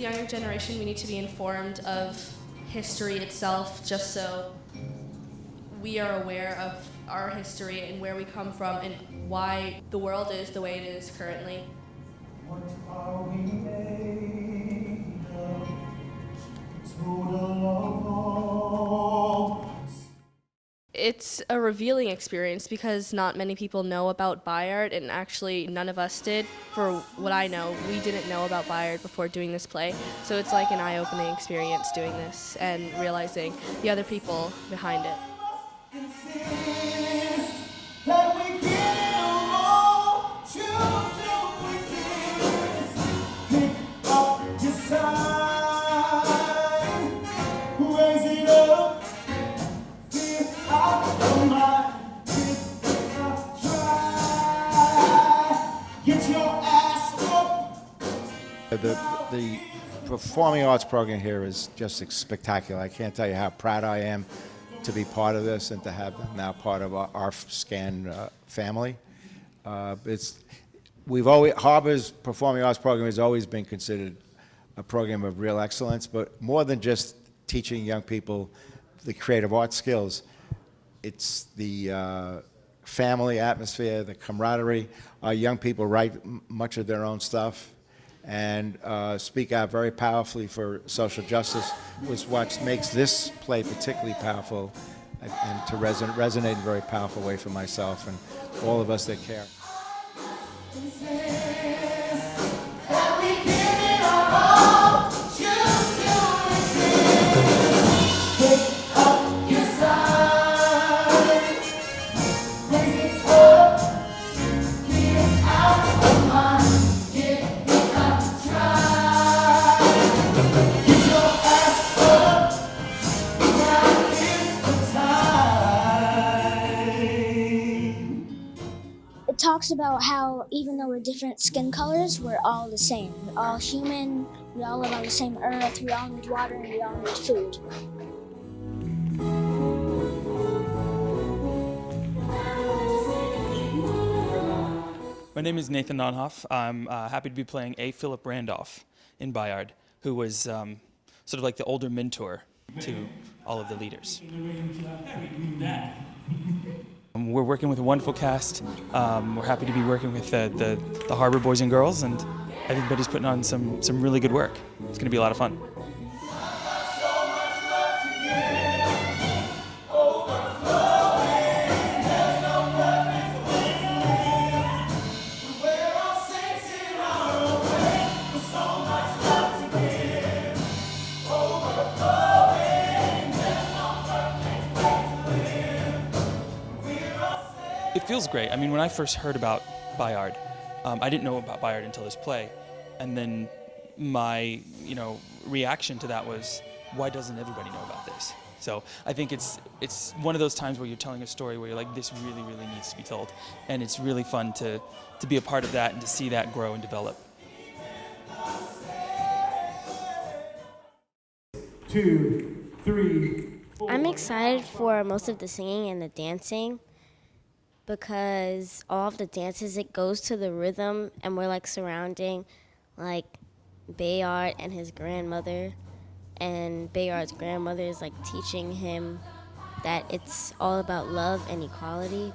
The younger generation, we need to be informed of history itself just so we are aware of our history and where we come from and why the world is the way it is currently. It's a revealing experience because not many people know about Bayard, and actually none of us did. For what I know, we didn't know about Bayard before doing this play. So it's like an eye-opening experience doing this and realizing the other people behind it. The, performing arts program here is just spectacular. I can't tell you how proud I am to be part of this and to have them now part of our, our SCAN uh, family. Uh, it's, we've always, Harbor's performing arts program has always been considered a program of real excellence, but more than just teaching young people the creative arts skills, it's the uh, family atmosphere, the camaraderie. Our young people write much of their own stuff and uh, speak out very powerfully for social justice, was what makes this play particularly powerful and, to reson- resonate in a very powerful way for myself and all of us that care. Talks about how even though we're different skin colors, we're all the same. We're all human, we all live on the same earth, we all need water, and we all need food. My name is Nathan Nonhoff. I'm uh, happy to be playing A. Philip Randolph in Bayard, who was um, sort of like the older mentor to all of the leaders. We're working with a wonderful cast. Um, we're happy to be working with the, the, the Harbor boys and girls, and everybody's putting on some, some really good work. It's going to be a lot of fun. It feels great. I mean, when I first heard about Bayard, um, I didn't know about Bayard until this play, and then my you know reaction to that was, why doesn't everybody know about this? So I think it's it's one of those times where you're telling a story where you're like, this really really needs to be told, and it's really fun to to be a part of that and to see that grow and develop. Two, three, I'm excited for most of the singing and the dancing because all of the dances it goes to the rhythm and we're like surrounding like Bayard and his grandmother and Bayard's grandmother is like teaching him that it's all about love and equality.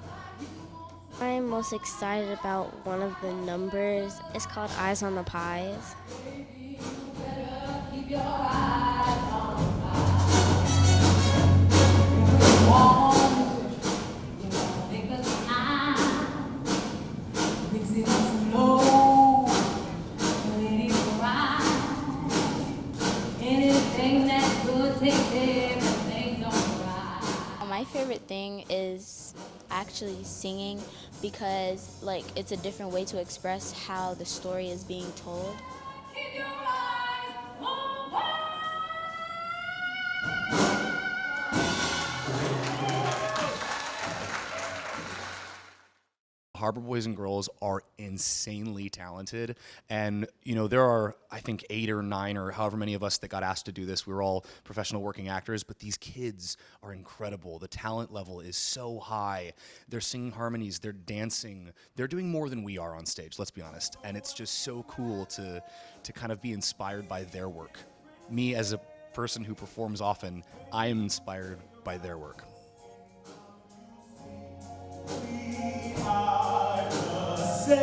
I'm most excited about one of the numbers. It's called Eyes on the Prize. My favorite thing is actually singing because like it's a different way to express how the story is being told. Harbor Boys and Girls are insanely talented. And, you know, there are, I think, eight or nine or however many of us that got asked to do this. We were all professional working actors, but these kids are incredible. The talent level is so high. They're singing harmonies, they're dancing, they're doing more than we are on stage, let's be honest. And it's just so cool to, to kind of be inspired by their work. Me, as a person who performs often, I am inspired by their work. The.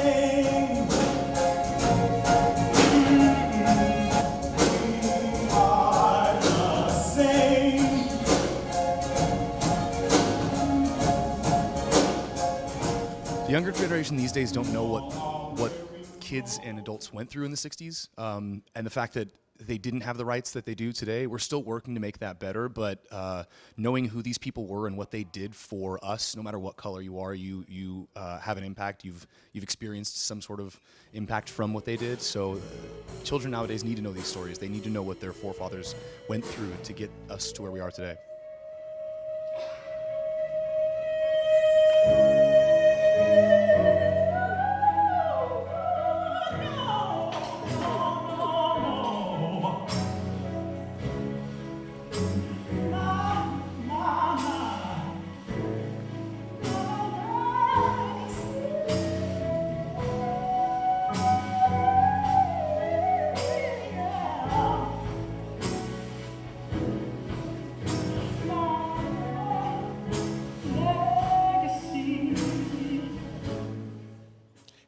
The younger generation these days don't know what what kids and adults went through in the 60s, um, and the fact that they didn't have the rights that they do today. We're still working to make that better, but uh, knowing who these people were and what they did for us, no matter what color you are, you you uh, have an impact. You've you've experienced some sort of impact from what they did. So, children nowadays need to know these stories. They need to know what their forefathers went through to get us to where we are today.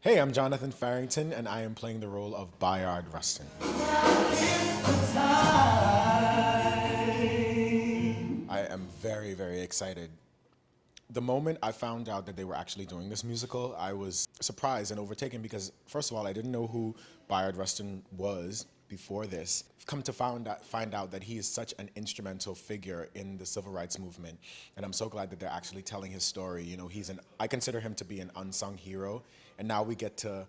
Hey, I'm Jonathan Farrington, and I am playing the role of Bayard Rustin. I am very, very excited. The moment I found out that they were actually doing this musical, I was surprised and overtaken because, first of all, I didn't know who Bayard Rustin was before this. I've come to find out, find out that he is such an instrumental figure in the civil rights movement, and I'm so glad that they're actually telling his story. You know, he's an I consider him to be an unsung hero, and now we get to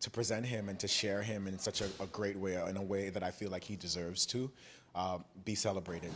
to present him and to share him in such a, a great way, in a way that I feel like he deserves to uh, be celebrated.